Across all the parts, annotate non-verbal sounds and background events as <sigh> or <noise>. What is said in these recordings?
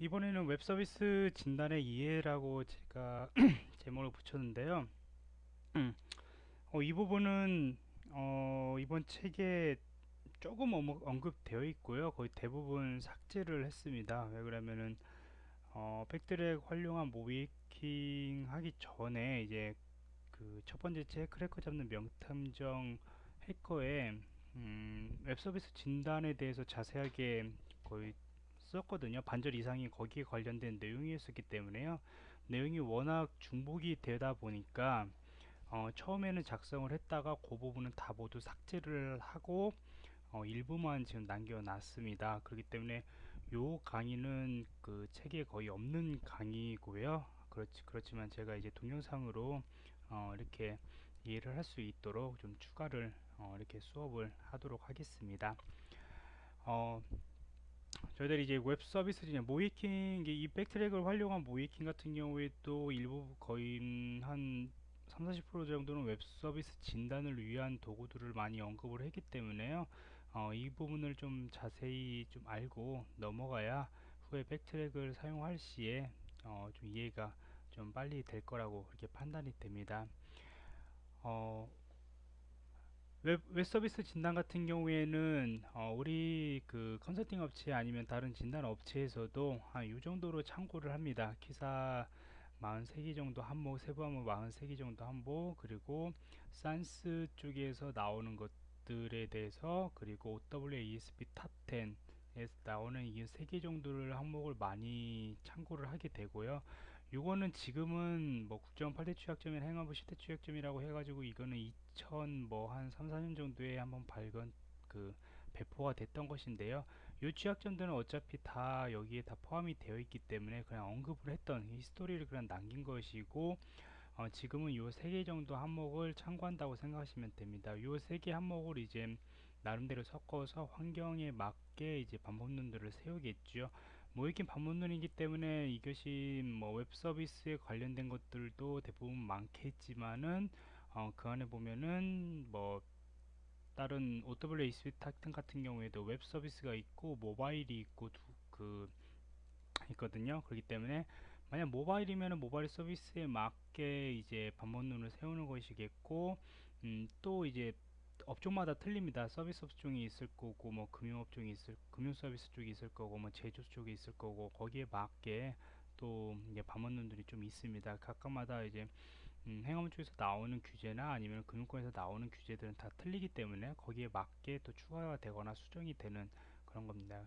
이번에는 웹 서비스 진단의 이해라고 제가 <clears throat> 제목을 붙였는데요. 음, 어, 이 부분은 어, 이번 책에 조금 언급되어 있고요. 거의 대부분 삭제를 했습니다. 왜 그러면은 어, BackTrack 활용한 모의해킹 하기 전에 이제 그 첫 번째 책 크래커 잡는 명탐정 해커의 음, 웹 서비스 진단에 대해서 자세하게 거의 썼거든요. 반절 이상이 거기에 관련된 내용이었기 때문에요. 내용이 워낙 중복이 되다 보니까 어, 처음에는 작성을 했다가 그 부분은 다 모두 삭제를 하고 어, 일부만 지금 남겨놨습니다. 그렇기 때문에 요 강의는 그 책에 거의 없는 강의고요. 그렇지, 그렇지만 제가 이제 동영상으로 어, 이렇게 이해를 할 수 있도록 좀 추가를 어, 이렇게 수업을 하도록 하겠습니다. 어, 저희들이 이제 웹 서비스 중에 모의해킹 이 BackTrack을 활용한 모의해킹 같은 경우에 또 일부 거의 한 3, 40% 정도는 웹 서비스 진단을 위한 도구들을 많이 언급을 했기 때문에요. 어, 이 부분을 좀 자세히 좀 알고 넘어가야 후에 BackTrack을 사용할 시에 어, 좀 이해가 좀 빨리 될 거라고 그렇게 판단이 됩니다. 어, 웹, 웹 서비스 진단 같은 경우에는 어, 우리 그 컨설팅 업체 아니면 다른 진단 업체에서도 한 이 정도로 참고를 합니다. KISA 43개 정도 항목, 세부 항목 43개 정도 항목, 그리고 SANS 쪽에서 나오는 것들에 대해서 그리고 OWASP Top 10에서 나오는 이세개 정도를 항목을 많이 참고를 하게 되고요. 요거는 지금은 뭐 국정 8대 취약점이나 행안부 10대 취약점이라고 해가지고 이거는 2000 뭐 한 3, 4년 정도에 한번 발견 그 배포가 됐던 것인데요. 요 취약점들은 어차피 다 여기에 다 포함이 되어 있기 때문에 그냥 언급을 했던 히스토리를 그냥 남긴 것이고 어, 지금은 요 세 개 정도 항목을 참고한다고 생각하시면 됩니다. 요 세 개 항목을 이제 나름대로 섞어서 환경에 맞게 이제 방법론들을 세우겠죠. 모의해킹 방법론이기 때문에 이것이 뭐 웹 서비스에 관련된 것들도 대부분 많겠지만은 어, 그 안에 보면은 뭐 다른 OWASP 같은 같은 경우에도 웹 서비스가 있고 모바일이 있고 두, 그 있거든요. 그렇기 때문에 만약 모바일이면 모바일 서비스에 맞게 이제 반복론을 세우는 것이겠고 음, 또 이제 업종마다 틀립니다. 서비스 업종이 있을 거고 뭐 금융 업종이 있을 금융 서비스 쪽이 있을 거고 뭐 제조 쪽이 있을 거고 거기에 맞게 또 이제 방법론들이 좀 있습니다. 각각마다 이제 음, 행업 쪽에서 나오는 규제나 아니면 금융권에서 나오는 규제들은 다 틀리기 때문에 거기에 맞게 또 추가가 되거나 수정이 되는 그런 겁니다.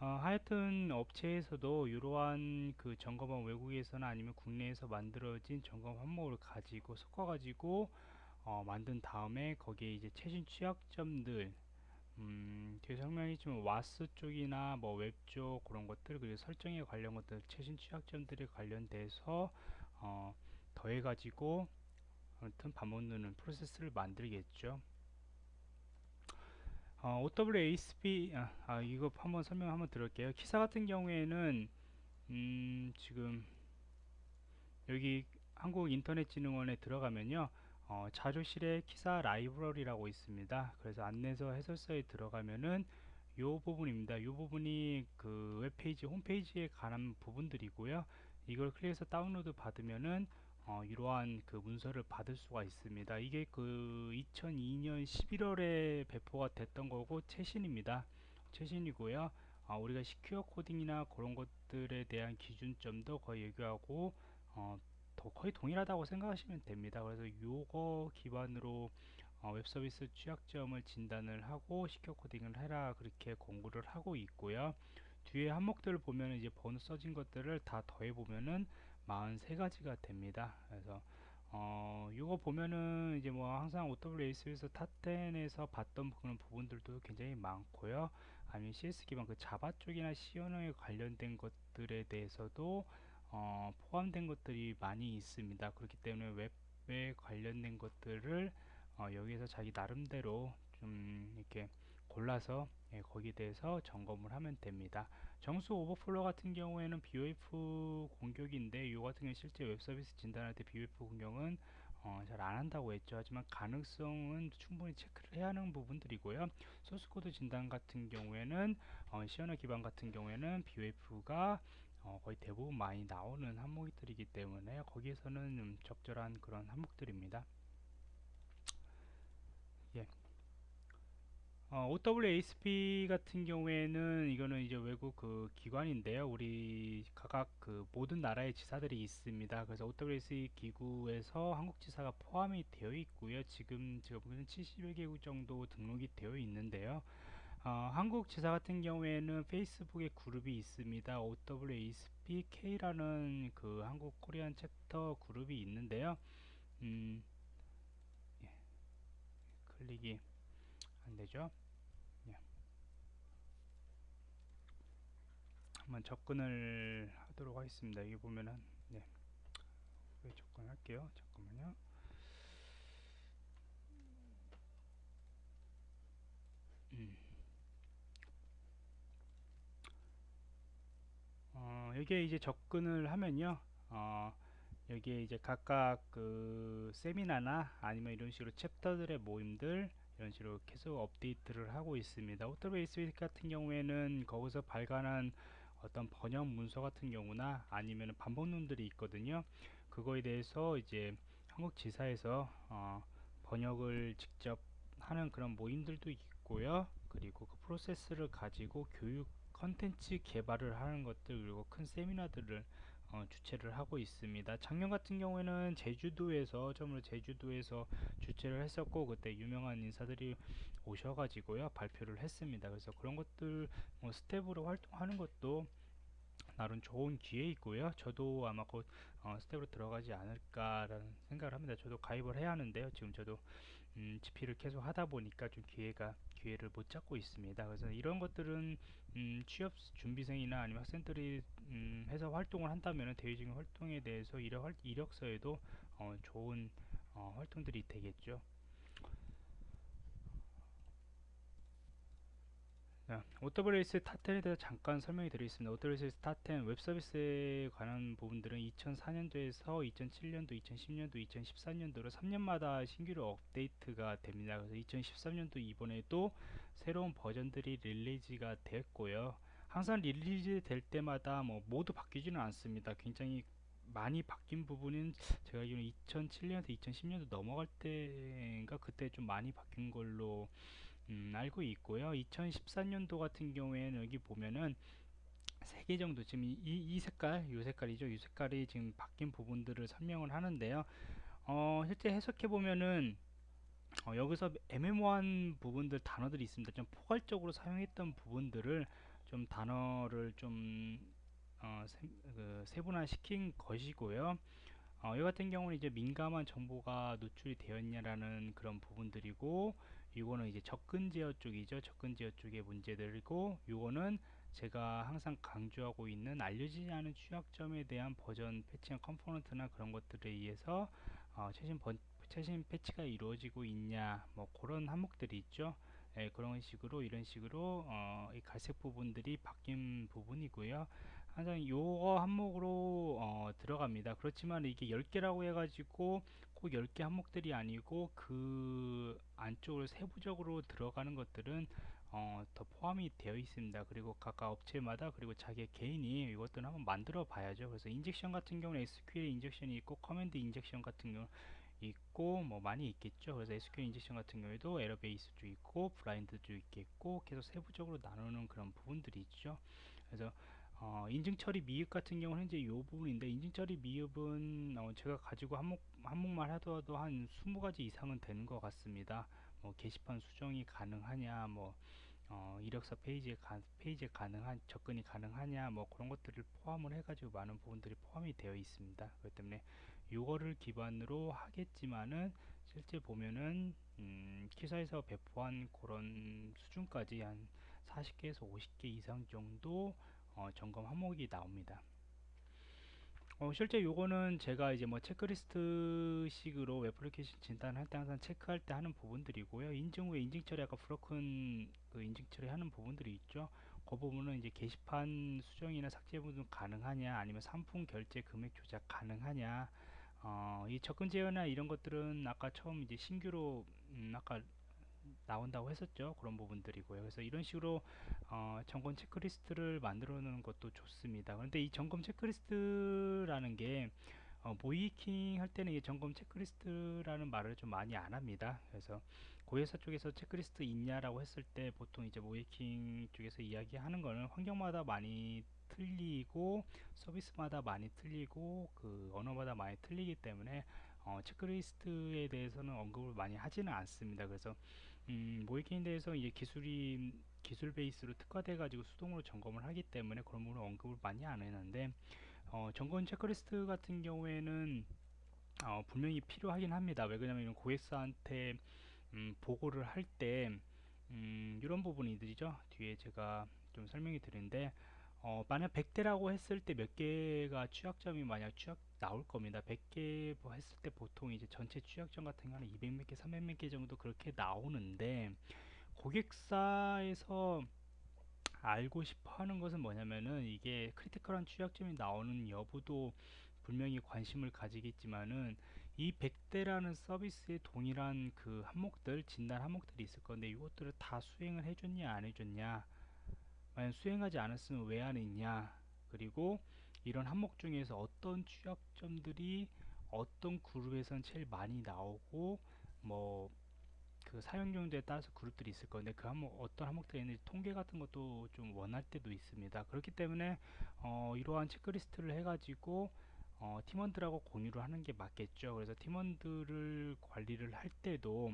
어, 하여튼 업체에서도 이러한 그 점검한 외국에서나 아니면 국내에서 만들어진 점검 항목을 가지고 섞어 가지고 어, 만든 다음에 거기에 이제 최신 취약점들 음, 뒤에 설명했지만 WAS 쪽이나 뭐 웹 쪽 그런 것들 그리고 설정에 관련 것들 최신 취약점들에 관련돼서 어, 더해 가지고 아무튼 반복누는 프로세스를 만들겠죠. 어, OWASP 아, 아, 이거 한번 설명 한번 들을게요. 키사 같은 경우에는 음, 지금 여기 한국인터넷진흥원에 들어가면요 어, 자료실에 키사 라이브러리라고 있습니다. 그래서 안내서 해설서에 들어가면은 요 부분입니다. 요 부분이 그 웹페이지 홈페이지에 관한 부분들이고요. 이걸 클릭해서 다운로드 받으면은 어, 이러한 그 문서를 받을 수가 있습니다. 이게 그 2002년 11월에 배포가 됐던 거고 최신입니다. 최신이고요. 어, 우리가 secure 코딩이나 그런 것들에 대한 기준점도 거의 얘기하고 어, 거의 동일하다고 생각하시면 됩니다. 그래서 요거 기반으로 어, 웹 서비스 취약점을 진단을 하고 secure 코딩을 해라 그렇게 권고를 하고 있고요. 뒤에 항목들을 보면 이제 번호 써진 것들을 다 더해 보면은 43가지가 됩니다. 그래서 어, 이거 보면은 이제 뭐 항상 OWASP에서 Top 10에서 봤던 그런 부분들도 굉장히 많고요. 아니면 CS 기반 그 Java 쪽이나 C 언어에 관련된 것들에 대해서도 어, 포함된 것들이 많이 있습니다. 그렇기 때문에 웹에 관련된 것들을 어, 여기서 자기 나름대로 좀 이렇게 골라서 예, 거기에 대해서 점검을 하면 됩니다. 정수 오버플로 같은 경우에는 BOF 공격인데 이 같은 경우 실제 웹 서비스 진단할 때 BOF 공격은 어, 잘 안 한다고 했죠. 하지만 가능성은 충분히 체크를 해야 하는 부분들이고요. 소스코드 진단 같은 경우에는 어, C 언어 기반 같은 경우에는 BOF가 어, 거의 대부분 많이 나오는 항목들이기 때문에 거기에서는 좀 적절한 그런 항목들입니다. 예. 어, OWASP 같은 경우에는 이거는 이제 외국 그 기관인데요. 우리 각각 그 모든 나라의 지사들이 있습니다. 그래서 OWASP 기구에서 한국 지사가 포함이 되어 있고요. 지금 제가 보기에는 70여 개국 정도 등록이 되어 있는데요. 어, 한국 지사 같은 경우에는 페이스북에 그룹이 있습니다. OWASP-K라는 그 한국 코리안 챕터 그룹이 있는데요. 음, 예. 클릭이 안 되죠? 예. 한번 접근을 하도록 하겠습니다. 여기 보면은 네. 접근할게요. 잠깐만요. 어, 여기에 이제 접근을 하면요. 어, 여기에 이제 각각 그 세미나나 아니면 이런 식으로 챕터들의 모임들 이런 식으로 계속 업데이트를 하고 있습니다. 오토베이스 같은 경우에는 거기서 발간한 어떤 번역 문서 같은 경우나 아니면 반복론들이 있거든요. 그거에 대해서 이제 한국 지사에서 어, 번역을 직접 하는 그런 모임들도 있고요. 그리고 그 프로세스를 가지고 교육 컨텐츠 개발을 하는 것들 그리고 큰 세미나들을 어, 주최를 하고 있습니다. 작년 같은 경우에는 제주도에서 처음으로 제주도에서 주최를 했었고 그때 유명한 인사들이 오셔가지고요 발표를 했습니다. 그래서 그런 것들 뭐 스텝으로 활동하는 것도 나름 좋은 기회 있고요. 저도 아마 곧 어, 스텝으로 들어가지 않을까라는 생각을 합니다. 저도 가입을 해야 하는데요. 지금 저도 음, GP를 계속 하다 보니까 좀 기회가 기회를 못 잡고 있습니다. 그래서 이런 것들은 음, 취업 준비생이나 아니면 학생들이 음, 해서 활동을 한다면 대외적인 활동에 대해서 이력, 이력서에도 어, 좋은 어, 활동들이 되겠죠. 자, OWASP Top 10에 대해서 잠깐 설명해 드리겠습니다. OWASP Top 10 웹 서비스에 관한 부분들은 2004년도에서 2007년도, 2010년도, 2014년도로 3년마다 신규로 업데이트가 됩니다. 그래서 2013년도 이번에도 새로운 버전들이 release가 됐고요. 항상 release 될 때마다 뭐 모두 바뀌지는 않습니다. 굉장히 많이 바뀐 부분은 제가 알기로는 2007년에서 2010년도 넘어갈 때인가 그때 좀 많이 바뀐 걸로 음, 알고 있고요. 2014년도 같은 경우에는 여기 보면은 세개 정도 지금 이, 이 색깔, 이 색깔이죠. 이 색깔이 지금 바뀐 부분들을 설명을 하는데요. 어, 실제 해석해 보면은 어, 여기서 애매모호한 부분들 단어들이 있습니다. 좀 포괄적으로 사용했던 부분들을 좀 단어를 좀 어, 세, 그 세분화 시킨 것이고요. 어, 이 같은 경우는 이제 민감한 정보가 노출이 되었냐라는 그런 부분들이고 이거는 이제 접근 제어 쪽이죠. 접근 제어 쪽의 문제들이고 이거는 제가 항상 강조하고 있는 알려지지 않은 취약점에 대한 버전 패치나 component나 그런 것들에 의해서 어, 최신 번, 최신 패치가 이루어지고 있냐 뭐 그런 항목들이 있죠. 예, 그런 식으로 이런 식으로 어, 이 갈색 부분들이 바뀐 부분이고요. 항상 요거 항목으로 어, 들어갑니다. 그렇지만 이게 10개라고 해가지고 꼭 10개 항목들이 아니고 그 안쪽으로 세부적으로 들어가는 것들은 어, 더 포함이 되어 있습니다. 그리고 각각 업체마다 그리고 자기 개인이 이것들을 한번 만들어 봐야죠. 그래서 injection 같은 경우는 SQL 인젝션이 있고 command injection 같은 경우 있고 뭐 많이 있겠죠. 그래서 SQL injection 같은 경우에도 error base도 있고 blind도 있겠고 계속 세부적으로 나누는 그런 부분들이 있죠. 그래서 어, 인증 처리 미흡 같은 경우는 이제 이 부분인데 인증 처리 미흡은 어, 제가 가지고 항목 항목만 하더라도 한 20가지 이상은 되는 것 같습니다. 뭐 게시판 수정이 가능하냐, 뭐 어, 이력서 페이지에 가, 페이지에 가능한 접근이 가능하냐, 뭐 그런 것들을 포함을 해가지고 많은 부분들이 포함이 되어 있습니다. 그렇기 때문에 이거를 기반으로 하겠지만은 실제 보면은 음, KISA에서 배포한 그런 수준까지 한 40개에서 50개 이상 정도 어, 점검 항목이 나옵니다. 어, 실제 요거는 제가 이제 뭐 체크리스트 식으로 web application 진단할 때 항상 체크할 때 하는 부분들이고요. 인증 후에 인증 처리 아까 broken 그 인증 처리하는 부분들이 있죠. 그 부분은 이제 게시판 수정이나 삭제 부분 가능하냐 아니면 상품 결제 금액 조작 가능하냐 어, 이 접근 제어나 이런 것들은 아까 처음 이제 신규로 음, 아까 나온다고 했었죠. 그런 부분들이고요. 그래서 이런 식으로 어, 점검 체크리스트를 만들어 놓는 것도 좋습니다. 그런데 이 점검 체크리스트라는 게 어, 모이킹 할 때는 이 점검 체크리스트라는 말을 좀 많이 안 합니다. 그래서 고회사 쪽에서 체크리스트 있냐라고 했을 때 보통 이제 모이킹 쪽에서 이야기하는 거는 환경마다 많이 틀리고 서비스마다 많이 틀리고 그 언어마다 많이 틀리기 때문에 어, 체크리스트에 대해서는 언급을 많이 하지는 않습니다. 그래서 음, 대해서 이제 기술이 기술 베이스로 특화돼 가지고 수동으로 점검을 하기 때문에 그런 부분을 언급을 많이 안 했는데 어, 점검 체크리스트 같은 경우에는 어, 분명히 필요하긴 합니다. 왜 그러냐면 고객사한테 음, 보고를 할때 음, 이런 부분이들이죠. 뒤에 제가 좀 설명이 드리는데 어, 만약 100대라고 했을 때 몇 개가 취약점이 만약 취약 나올 겁니다. 100개 뭐 했을 때 보통 이제 전체 취약점 같은 거는 200몇 개, 300몇 개 정도 그렇게 나오는데 고객사에서 알고 싶어 하는 것은 뭐냐면은 이게 크리티컬한 취약점이 나오는 여부도 분명히 관심을 가지겠지만은 이 100대라는 서비스의 동일한 그 항목들 진단 항목들이 있을 건데 이것들을 다 수행을 해줬냐 안 해줬냐 만약 수행하지 않았으면 왜 안 했냐? 그리고 이런 항목 중에서 어떤 취약점들이 어떤 그룹에선 제일 많이 나오고 뭐 그 사용 용도에 따라서 그룹들이 있을 건데 그 항목 어떤 항목들이 있는지 통계 같은 것도 좀 원할 때도 있습니다. 그렇기 때문에 어, 이러한 체크리스트를 해 가지고 어, 팀원들하고 공유를 하는 게 맞겠죠. 그래서 팀원들을 관리를 할 때도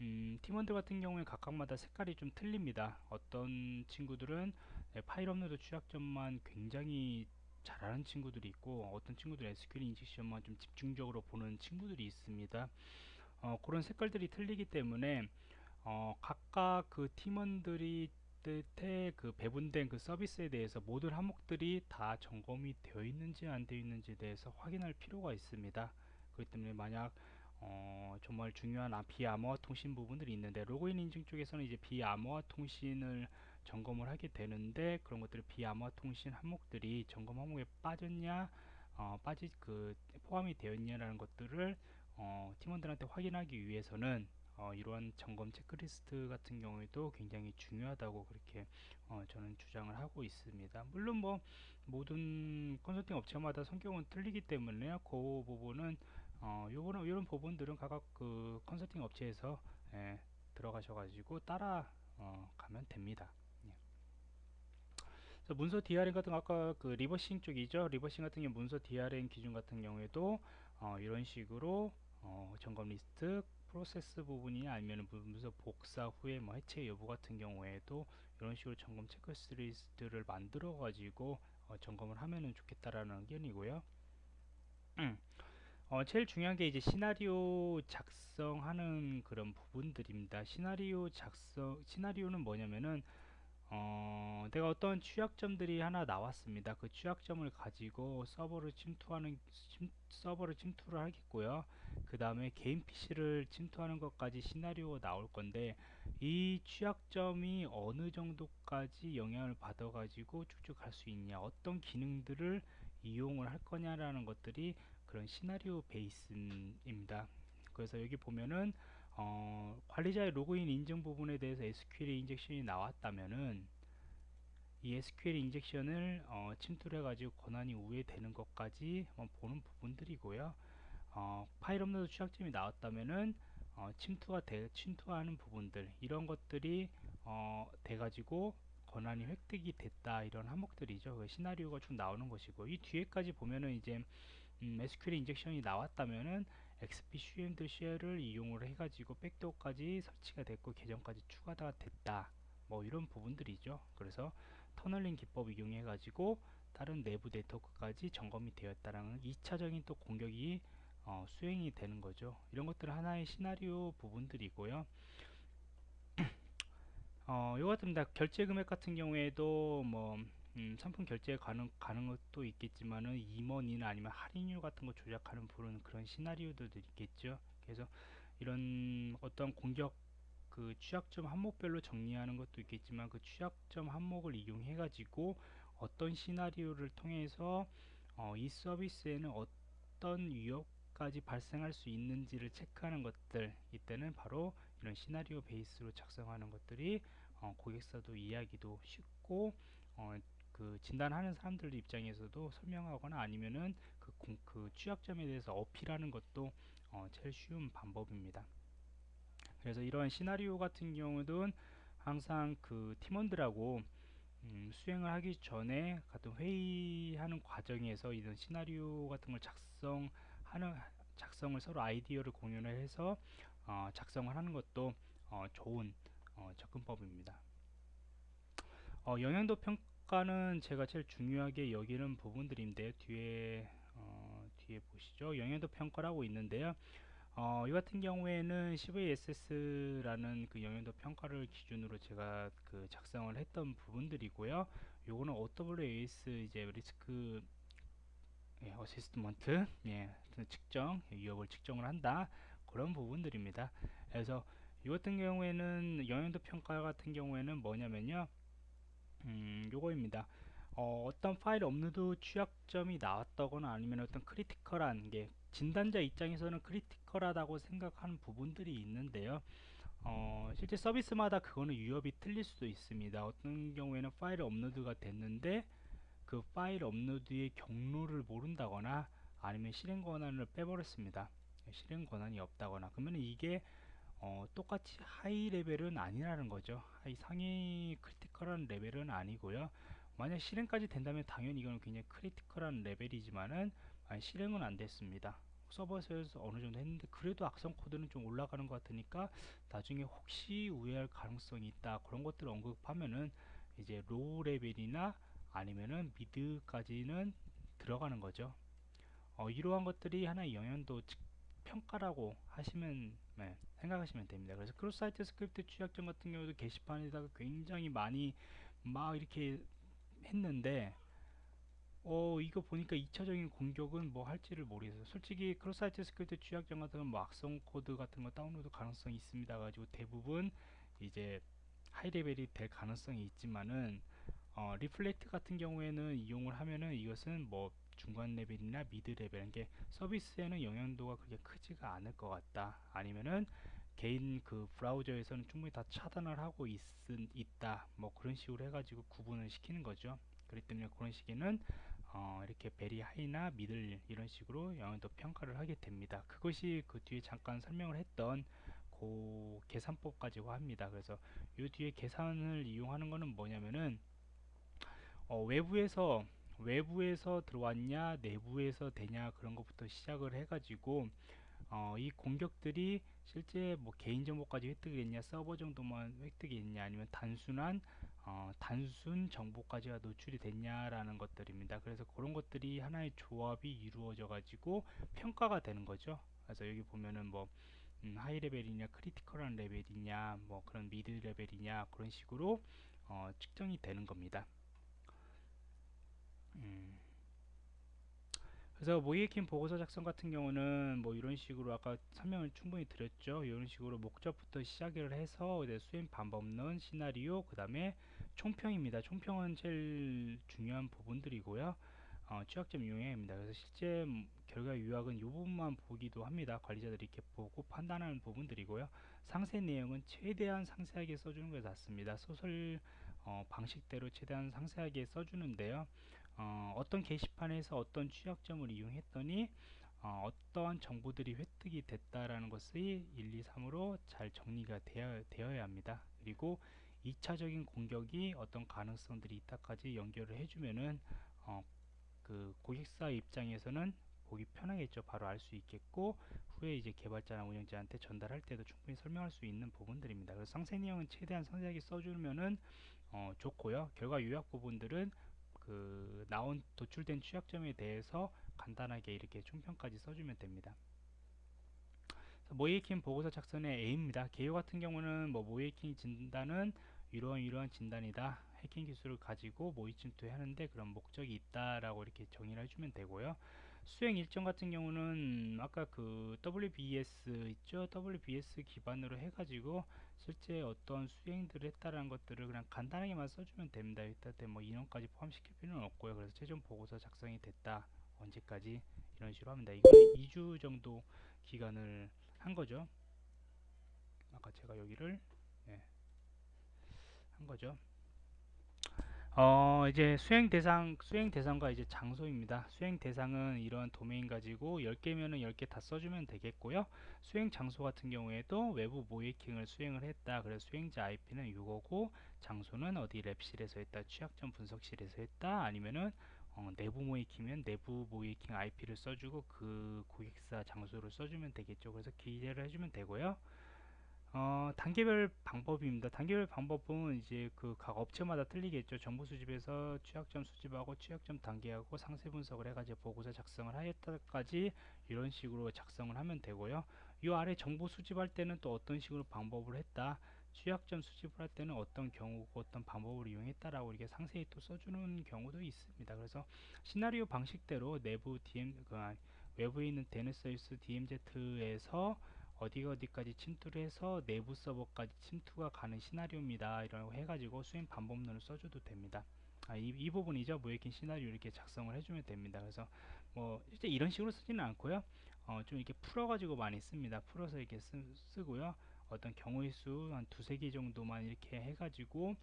음, 팀원들 같은 경우에 각각마다 색깔이 좀 틀립니다. 어떤 친구들은 네, 파일 업로드 취약점만 굉장히 잘하는 친구들이 있고 어떤 친구들은 SQL 인젝션만 좀 집중적으로 보는 친구들이 있습니다. 어, 그런 색깔들이 틀리기 때문에 어, 각각 그 팀원들이 뜻의 그 배분된 그 서비스에 대해서 모든 항목들이 다 점검이 되어 있는지 안 되어 있는지에 대해서 확인할 필요가 있습니다. 그렇기 때문에 만약 어, 정말 중요한 아, 비암호화 통신 부분들이 있는데 로그인 인증 쪽에서는 이제 비암호화 통신을 점검을 하게 되는데 그런 것들을 비암호화 통신 항목들이 점검 항목에 빠졌냐 어, 빠지 그 포함이 되었냐라는 것들을 어, 팀원들한테 확인하기 위해서는 어, 이러한 점검 체크리스트 같은 경우에도 굉장히 중요하다고 그렇게 어, 저는 주장을 하고 있습니다. 물론 뭐 모든 컨설팅 업체마다 성격은 틀리기 때문에 그 부분은 어, 요거는 이런 부분들은 각각 그 컨설팅 업체에서 예, 들어가셔가지고 따라 어, 가면 됩니다. 예. 문서 DRM 같은 거 아까 그 reversing 쪽이죠. reversing 같은 경우 문서 DRM 기준 같은 경우에도 어, 이런 식으로 어, 점검 리스트 프로세스 부분이 아니면 문서 복사 후에 뭐 해체 여부 같은 경우에도 이런 식으로 점검 체크리스트를 만들어 가지고 어, 점검을 하면은 좋겠다라는 의견이고요. 음. 어, 제일 중요한 게 이제 시나리오 작성하는 그런 부분들입니다. 시나리오 작성, 시나리오는 뭐냐면은, 어, 내가 어떤 취약점들이 하나 나왔습니다. 그 취약점을 가지고 서버를 침투하는, 침, 서버를 침투를 하겠고요. 그 다음에 개인 PC를 침투하는 것까지 시나리오가 나올 건데, 이 취약점이 어느 정도까지 영향을 받아 가지고 쭉쭉 갈 수 있냐, 어떤 기능들을 이용을 할 거냐라는 것들이 그런 시나리오 base입니다. 그래서 여기 보면은 어, 관리자의 로그인 인증 부분에 대해서 SQL 인젝션이 나왔다면은 이 SQL 인젝션을 어, 침투해 가지고 권한이 우회되는 것까지 보는 부분들이고요. 어, 파일 업로드 취약점이 나왔다면은 어, 침투가 돼, 침투하는 부분들 이런 것들이 어, 돼 가지고 권한이 획득이 됐다 이런 항목들이죠. 그 시나리오가 쭉 나오는 것이고 이 뒤에까지 보면은 이제 음, SQL 인젝션이 나왔다면은 XP CMD 쉘을 이용을 해가지고 백도어까지 설치가 됐고 계정까지 추가가 됐다. 뭐 이런 부분들이죠. 그래서 터널링 기법 이용해 가지고 다른 내부 네트워크까지 점검이 되었다라는 2차적인 또 공격이 어, 수행이 되는 거죠. 이런 것들은 하나의 시나리오 부분들이고요. <clears throat> 어, 요 같습니다. 결제 금액 같은 경우에도 뭐 음, 상품 결제 가능, 가능 것도 있겠지만은 임원이나 아니면 할인율 같은 거 조작하는 부분 그런 시나리오들도 있겠죠. 그래서 이런 어떤 공격 그 취약점 항목별로 정리하는 것도 있겠지만 그 취약점 항목을 이용해 가지고 어떤 시나리오를 통해서 어, 이 서비스에는 어떤 위협까지 발생할 수 있는지를 체크하는 것들 이때는 바로 이런 시나리오 베이스로 작성하는 것들이 어, 고객사도 이해하기도 쉽고 어, 그 진단하는 사람들 입장에서도 설명하거나 아니면은 그, 그 취약점에 대해서 어필하는 것도 어, 제일 쉬운 방법입니다. 그래서 이러한 시나리오 같은 경우는 항상 그 팀원들하고 음, 수행을 하기 전에 같은 회의하는 과정에서 이런 시나리오 같은 걸 작성하는 작성을 서로 아이디어를 공유를 해서 어, 작성을 하는 것도 어, 좋은 어, 접근법입니다. 어, 영향도 평가 는 제가 제일 중요하게 여기는 부분들인데 뒤에 어, 뒤에 보시죠. 영향도 평가라고 있는데요. 어, 이 같은 경우에는 CVSS라는 그 영향도 평가를 기준으로 제가 그 작성을 했던 부분들이고요. 요거는 OWASP 이제 리스크 예, assessment 예, 측정 위협을 측정을 한다 그런 부분들입니다. 그래서 이 같은 경우에는 영향도 평가 같은 경우에는 뭐냐면요. 음, 요거입니다. 어, 어떤 파일 업로드 취약점이 나왔다거나 아니면 어떤 critical한 게 진단자 입장에서는 critical하다고 생각하는 부분들이 있는데요. 어, 실제 서비스마다 그거는 위협이 틀릴 수도 있습니다. 어떤 경우에는 파일 업로드가 됐는데 그 파일 업로드의 경로를 모른다거나 아니면 실행 권한을 빼버렸습니다. 실행 권한이 없다거나 그러면 이게 어, 똑같이 high level은 아니라는 거죠. high 상위 critical한 level은 아니고요. 만약 실행까지 된다면 당연히 이건 굉장히 critical한 level이지만은 실행은 안 됐습니다. 서버에서 어느 정도 했는데 그래도 악성 코드는 좀 올라가는 것 같으니까 나중에 혹시 우회할 가능성이 있다 그런 것들을 언급하면은 이제 low level이나 아니면은 mid까지는 들어가는 거죠. 어, 이러한 것들이 하나의 영향도 평가라고 하시면 네, 생각하시면 됩니다. 그래서 cross site script 취약점 같은 경우도 게시판에다가 굉장히 많이 막 이렇게 했는데 어 이거 보니까 2차적인 공격은 뭐 할지를 모르겠어요 솔직히 cross site script 취약점 같은 건 뭐 악성 코드 같은 거 다운로드 가능성이 있습니다 가지고 대부분 이제 high level이 될 가능성이 있지만은 어, reflect 같은 경우에는 이용을 하면은 이것은 뭐 중간 level이나 mid level 게 서비스에는 영향도가 그렇게 크지가 않을 것 같다 아니면은 개인 그 브라우저에서는 충분히 다 차단을 하고 있, 있다 뭐 그런 식으로 해가지고 구분을 시키는 거죠 그렇기 때문에 그런 식의 어, 이렇게 very high나 middle 이런 식으로 영향도 평가를 하게 됩니다. 그것이 그 뒤에 잠깐 설명을 했던 그 계산법 가지고 합니다. 그래서 이 뒤에 계산을 이용하는 것은 뭐냐면은 어, 외부에서 외부에서 들어왔냐 내부에서 되냐 그런 것부터 시작을 해 가지고 어, 이 공격들이 실제 뭐 개인 정보까지 획득이 됐냐 서버 정도만 획득이 됐냐 아니면 단순한 어, 단순 정보까지가 노출이 됐냐라는 것들입니다. 그래서 그런 것들이 하나의 조합이 이루어져 가지고 평가가 되는 거죠. 그래서 여기 보면은 뭐 음, high level이냐 critical한 level이냐 뭐 그런 mid level이냐 그런 식으로 어, 측정이 되는 겁니다. 음. 그래서 모의해킹 보고서 작성 같은 경우는 뭐 이런 식으로 아까 설명을 충분히 드렸죠. 이런 식으로 목적부터 시작을 해서 이제 수행 방법론, 시나리오, 그 다음에 총평입니다. 총평은 제일 중요한 부분들이고요. 어, 취약점 유형입니다. 그래서 실제 결과 요약은 이 부분만 보기도 합니다. 관리자들이 이렇게 보고 판단하는 부분들이고요. 상세 내용은 최대한 상세하게 써주는 게 낫습니다. 소설 어, 방식대로 최대한 상세하게 써주는데요. 어, 떤 게시판에서 어떤 취약점을 이용했더니 어, 떠한 정보들이 획득이 됐다라는 것이 1, 2, 3으로 잘 정리가 되어, 되어야 합니다. 그리고 2차적인 공격이 어떤 가능성들이 있다까지 연결을 해주면은 어, 그 고객사 입장에서는 보기 편하겠죠. 바로 알 수 있겠고 후에 이제 개발자나 운영자한테 전달할 때도 충분히 설명할 수 있는 부분들입니다. 그래서 상세 내용은 최대한 상세하게 써주면은 어, 좋고요. 결과 요약 부분들은 그 나온 도출된 취약점에 대해서 간단하게 이렇게 총평까지 써주면 됩니다. 모이킹 보고서 작성의 A입니다. 개요 같은 경우는 뭐 모이킹 진단은 이러한 이러한 진단이다. 해킹 기술을 가지고 모의 침투 하는데 그런 목적이 있다라고 이렇게 정의를 해주면 되고요. 수행 일정 같은 경우는 아까 그 WBS 있죠? WBS 기반으로 해가지고 실제 어떤 수행들을 했다라는 것들을 그냥 간단하게만 써주면 됩니다. 일단 뭐 인원까지 포함시킬 필요는 없고요. 그래서 최종 보고서 작성이 됐다. 언제까지 이런 식으로 합니다. 이거는 2주 정도 기간을 한 거죠. 아까 제가 여기를 예, 한 거죠. 어 이제 수행 대상 수행 대상과 이제 장소입니다. 수행 대상은 이런 도메인 가지고 10개면은 10개 다 써주면 되겠고요. 수행 장소 같은 경우에도 외부 모이킹을 수행을 했다. 그래서 수행자 IP는 이거고 장소는 어디 랩실에서 했다. 취약점 분석실에서 했다. 아니면은 어, 내부 모이킹이면 내부 모이킹 IP를 써주고 그 고객사 장소를 써주면 되겠죠. 그래서 기재를 해주면 되고요. 어, 단계별 방법입니다. 단계별 방법은 이제 그 각 업체마다 틀리겠죠. 정보 수집에서 취약점 수집하고 취약점 단계하고 상세 분석을 해가지고 보고서 작성을 하였다까지 이런 식으로 작성을 하면 되고요. 이 아래 정보 수집할 때는 또 어떤 식으로 방법을 했다. 취약점 수집을 할 때는 어떤 경우고 어떤 방법을 이용했다라고 이렇게 상세히 또 써주는 경우도 있습니다. 그래서 시나리오 방식대로 내부 DM 그 외부에 있는 데네서이스 DMZ에서 어디 어디까지 침투를 해서 내부 서버까지 침투가 가는 시나리오입니다. 이라고 해가지고 수행 방법론을 써줘도 됩니다. 아, 이, 이 부분이죠. 모이킹 시나리오 이렇게 작성을 해주면 됩니다. 그래서 뭐 실제 이런 식으로 쓰지는 않고요. 어, 좀 이렇게 풀어가지고 많이 씁니다. 풀어서 이렇게 쓰, 고요 어떤 경우의 수 한 두세 개 정도만 이렇게 해가지고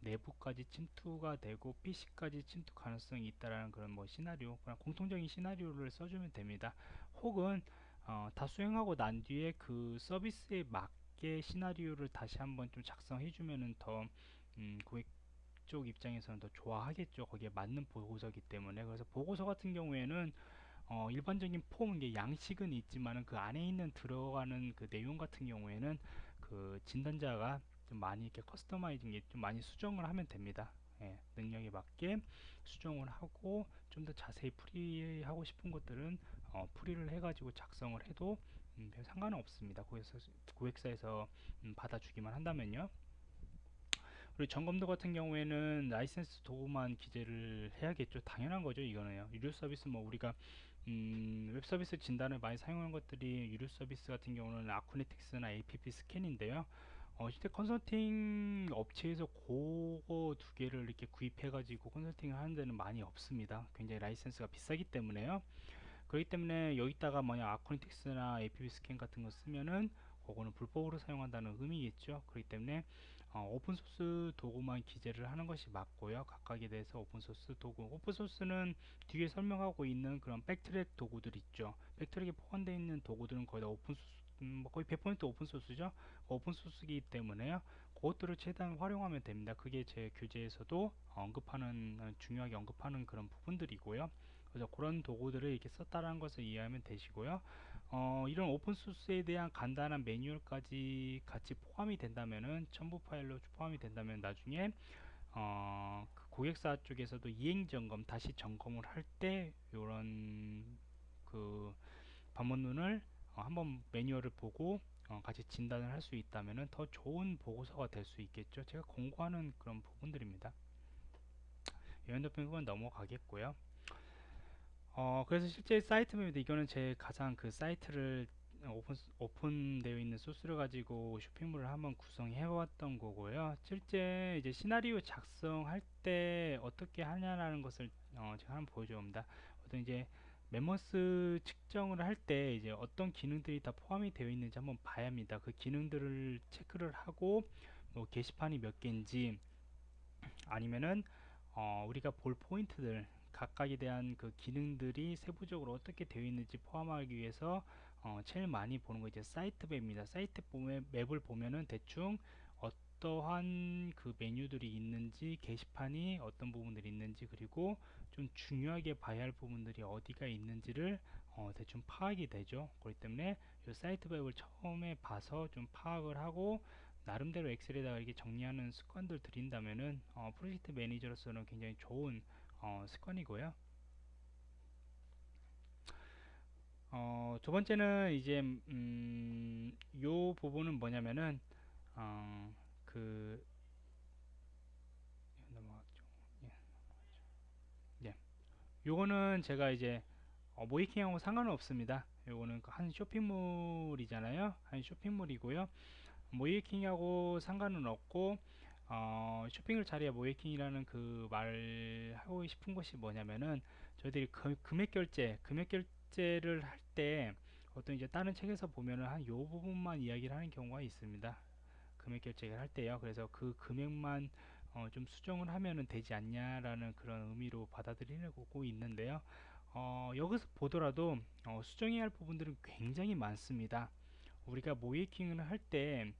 내부까지 침투가 되고 PC까지 침투 가능성이 있다라는 그런 뭐 시나리오, 그냥 공통적인 시나리오를 써주면 됩니다. 혹은 어, 다 수행하고 난 뒤에 그 서비스에 맞게 시나리오를 다시 한번 좀 작성해 주면은 더 음, 고객 쪽 입장에서는 더 좋아하겠죠. 거기에 맞는 보고서기 때문에. 그래서 보고서 같은 경우에는 어, 일반적인 폼 이게 양식은 있지만은 그 안에 있는 들어가는 그 내용 같은 경우에는 그 진단자가 좀 많이 이렇게 커스터마이징 좀 많이 수정을 하면 됩니다. 예, 능력에 맞게 수정을 하고 좀 더 자세히 풀이하고 싶은 것들은 어, 풀이를 해가지고 작성을 해도 음, 별 상관은 없습니다. 고객사, 고객사에서 음, 받아주기만 한다면요. 그리고 점검 도구 같은 경우에는 라이센스 도구만 기재를 해야겠죠. 당연한 거죠. 이거는요. 유료 서비스 뭐 우리가 음, 웹 서비스 진단을 많이 사용하는 것들이 유료 서비스 같은 경우는 Acunetix나 AppScan인데요. 어, 실제 컨설팅 업체에서 그거 두 개를 이렇게 구입해 가지고 컨설팅을 하는 데는 많이 없습니다. 굉장히 라이센스가 비싸기 때문에요. 그렇기 때문에 여기다가 만약 Acunetix나 AppScan 같은 거 쓰면은 그거는 불법으로 사용한다는 의미겠죠. 그렇기 때문에 어, 오픈소스 도구만 기재를 하는 것이 맞고요. 각각에 대해서 오픈소스 도구. 오픈소스는 뒤에 설명하고 있는 그런 BackTrack 도구들 있죠. BackTrack에 포함되어 있는 도구들은 거의 다 오픈소스, 음, 뭐 거의 100% 오픈소스죠. 오픈소스이기 때문에요. 그것들을 최대한 활용하면 됩니다. 그게 제 교재에서도 언급하는, 중요하게 언급하는 그런 부분들이고요. 그래서 그런 도구들을 이렇게 썼다는 것을 이해하면 되시고요. 어, 이런 오픈소스에 대한 간단한 매뉴얼까지 같이 포함이 된다면은 첨부 파일로 포함이 된다면 나중에 어, 그 고객사 쪽에서도 이행 점검 다시 점검을 할 때 이런 그 방문론을 어, 한번 매뉴얼을 보고 어, 같이 진단을 할 수 있다면 더 좋은 보고서가 될 수 있겠죠. 제가 공부하는 그런 부분들입니다. 연도평은 넘어가겠고요. 어 그래서 실제 사이트 맵인데 이거는 제 가장 그 사이트를 오픈 오픈되어 있는 소스를 가지고 쇼핑몰을 한번 구성해 왔던 거고요. 실제 이제 시나리오 작성할 때 어떻게 하냐라는 것을 어 제가 한번 보여줍니다. 어떤 이제 멤버스 측정을 할 때 이제 어떤 기능들이 다 포함이 되어 있는지 한번 봐야 합니다. 그 기능들을 체크를 하고 뭐 게시판이 몇 개인지 아니면은 어 우리가 볼 포인트들 각각에 대한 그 기능들이 세부적으로 어떻게 되어 있는지 포함하기 위해서 어, 제일 많이 보는 거 이제 사이트 맵입니다. 사이트 맵을 보면은 대충 어떠한 그 메뉴들이 있는지 게시판이 어떤 부분들이 있는지 그리고 좀 중요하게 봐야 할 부분들이 어디가 있는지를 어, 대충 파악이 되죠. 그렇기 때문에 이 사이트 맵을 처음에 봐서 좀 파악을 하고 나름대로 엑셀에다가 이렇게 정리하는 습관들 들인다면은 어, 프로젝트 매니저로서는 굉장히 좋은 어, 습관이고요. 어, 두 번째는 이제 음, 요 부분은 뭐냐면은 어, 그 넘어갔죠. 예, 예. 요거는 제가 이제 어, 모이킹하고 상관은 없습니다. 요거는 한 쇼핑몰이잖아요. 한 쇼핑몰이고요. 모이킹하고 상관은 없고 어, 쇼핑을 잘해야 모이킹이라는 그 말하고 싶은 것이 뭐냐면은 저희들이 금, 금액 결제 금액 결제를 할때 보통 이제 다른 책에서 보면은 한 요 부분만 이야기를 하는 경우가 있습니다. 금액 결제를 할 때요. 그래서 그 금액만 어, 좀 수정을 하면은 되지 않냐라는 그런 의미로 받아들이고 있는데요. 어, 여기서 보더라도 어, 수정해야 할 부분들은 굉장히 많습니다. 우리가 모이킹을 할때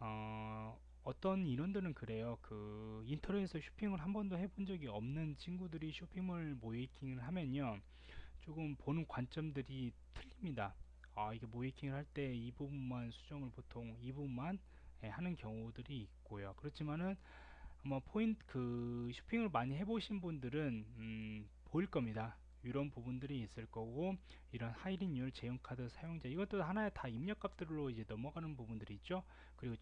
어, 어떤 인원들은 그래요. 그 인터넷에서 쇼핑을 한 번도 해본 적이 없는 친구들이 쇼핑몰 모이킹을 하면요. 조금 보는 관점들이 틀립니다. 아, 이게 모이킹을 할 때 이 부분만 수정을 보통 이 부분만 예, 하는 경우들이 있고요. 그렇지만은 뭐 포인트 그 쇼핑을 많이 해보신 분들은 음, 보일 겁니다. 이런 부분들이 있을 거고 이런 할인율 제휴카드 사용자 이것도 하나의 다 입력값들로 이제 넘어가는 부분들이 있죠. 그리고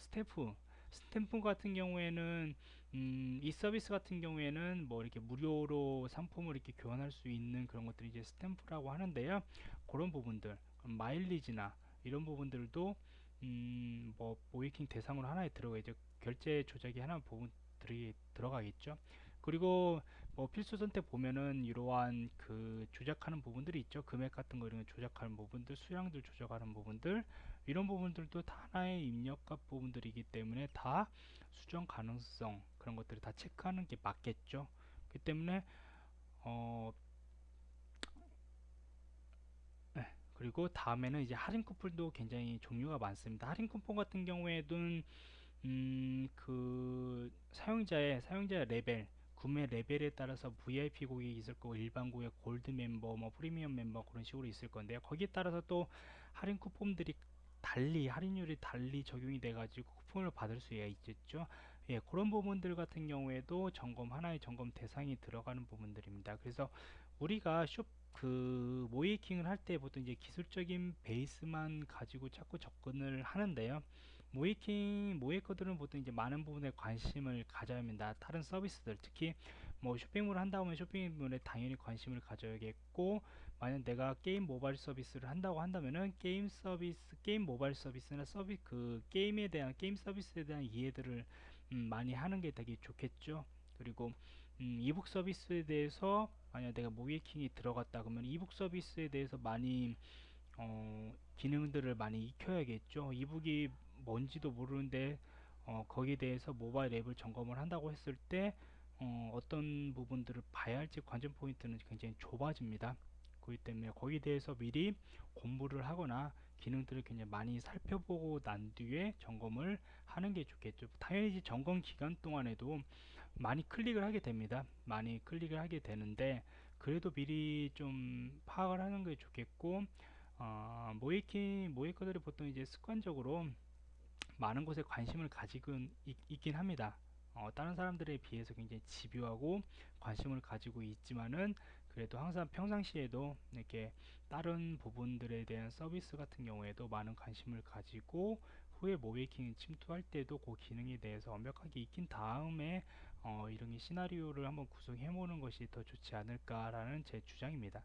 스태프 스탬프 같은 경우에는 음, 이 서비스 같은 경우에는 뭐 이렇게 무료로 상품을 이렇게 교환할 수 있는 그런 것들이 이제 스탬프라고 하는데요. 그런 부분들 마일리지나 이런 부분들도 음, 뭐 모이킹 대상으로 하나에 들어가죠. 결제 조작이 하나 부분들이 들어가겠죠. 그리고 뭐 필수 선택 보면은 이러한 그 조작하는 부분들이 있죠. 금액 같은 거 이런 거 조작하는 부분들, 수량들 조작하는 부분들 이런 부분들도 다 하나의 입력값 부분들이기 때문에 다 수정 가능성 그런 것들을 다 체크하는 게 맞겠죠. 그 때문에 어 네, 그리고 다음에는 이제 할인 쿠폰도 굉장히 종류가 많습니다. 할인 쿠폰 같은 경우에는 음, 그 사용자의 사용자의 레벨 구매 레벨에 따라서 VIP 고객이 있을 거고 일반 고객, 골드 멤버, 뭐 프리미엄 멤버 그런 식으로 있을 건데요. 거기에 따라서 또 할인 쿠폰들이 달리 할인율이 달리 적용이 돼 가지고 쿠폰을 받을 수가 있겠죠. 예, 그런 부분들 같은 경우에도 점검 하나의 점검 대상이 들어가는 부분들입니다. 그래서 우리가 쇼그 모의해킹을 할 때 보통 이제 기술적인 베이스만 가지고 자꾸 접근을 하는데요. 모의해킹 모의해커들은 보통 이제 많은 부분에 관심을 가져야 합니다. 다른 서비스들 특히 뭐 쇼핑몰을 한다 면 쇼핑몰에 당연히 관심을 가져야겠고 만약 내가 게임 모바일 서비스를 한다고 한다면은 게임 서비스 게임 모바일 서비스나 서비 그 게임에 대한 게임 서비스에 대한 이해들을 음, 많이 하는 게 되게 좋겠죠. 그리고 음, 이북 서비스에 대해서 만약 내가 모이킹이 들어갔다 그러면 이북 서비스에 대해서 많이 어, 기능들을 많이 익혀야겠죠. 이북이 뭔지도 모르는데 어, 거기에 대해서 모바일 앱을 점검을 한다고 했을 때 어, 떤 부분들을 봐야 할지 관전 포인트는 굉장히 좁아집니다. 그렇기 때문에 거기에 대해서 미리 공부를 하거나 기능들을 굉장히 많이 살펴보고 난 뒤에 점검을 하는 게 좋겠죠. 당연히 점검 기간 동안에도 많이 클릭을 하게 됩니다. 많이 클릭을 하게 되는데 그래도 미리 좀 파악을 하는 게 좋겠고 어, 모이키 모이커들이 보통 이제 습관적으로 많은 곳에 관심을 가지고 있, 긴 합니다. 어, 다른 사람들에 비해서 굉장히 집요하고 관심을 가지고 있지만은 그래도 항상 평상시에도 이렇게 다른 부분들에 대한 서비스 같은 경우에도 많은 관심을 가지고 후에 모베이킹 침투할 때도 그 기능에 대해서 완벽하게 익힌 다음에 어, 이런 시나리오를 한번 구성해 보는 것이 더 좋지 않을까라는 제 주장입니다.